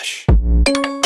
Hush.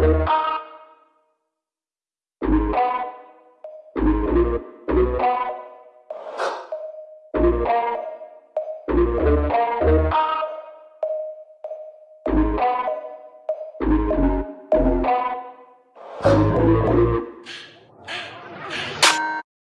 I